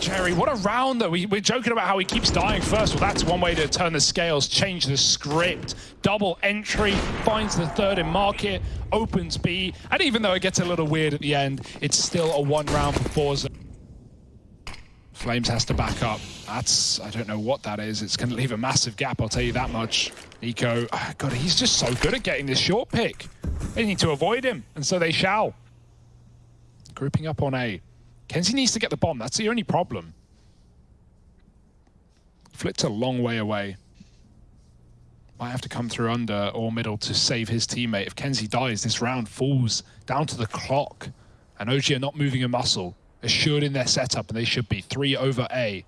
Jerry, what a round though. We, we're joking about how he keeps dying first. Well, that's one way to turn the scales, change the script. Double entry, finds the third in market, opens B, and even though it gets a little weird at the end, it's still a one round for forZe. flameZ has to back up. That's, I don't know what that is. It's going to leave a massive gap, I'll tell you that much. NiKo, oh ah, God, he's just so good at getting this short pick. They need to avoid him, and so they shall. Grouping up on A. KENSI needs to get the bomb. That's the only problem. Flipped a long way away. Might have to come through under or middle to save his teammate. If KENSI dies, this round falls down to the clock. And OG are not moving a muscle. Assured in their setup, and they should be three over A.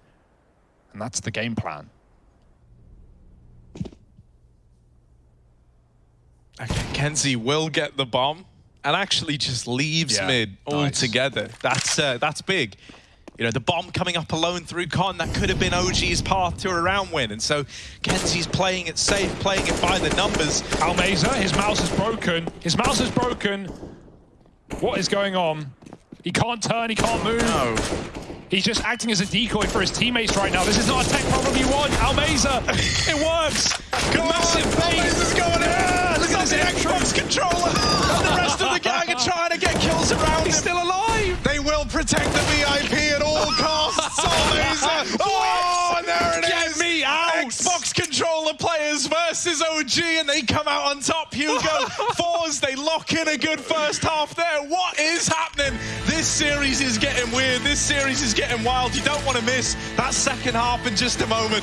And that's the game plan. Okay, KENSI will get the bomb and actually just leaves Yeah, mid nice. altogether. That's uh, that's big. You know, the bomb coming up alone through Con, that could have been OG's path to a round win. And so KENSI's playing it safe, playing it by the numbers. almazer, his mouse is broken. His mouse is broken. What is going on? He can't turn, he can't move. No. He's just acting as a decoy for his teammates right now. This is not a tech problem you want. almazer, it works. Protect the VIP at all costs. almazer. Uh, oh, and there it is. Get me out. Xbox controller players versus OG, and they come out on top. Hugo, Fours, they lock in a good first half there. What is happening? This series is getting weird. This series is getting wild. You don't want to miss that second half in just a moment.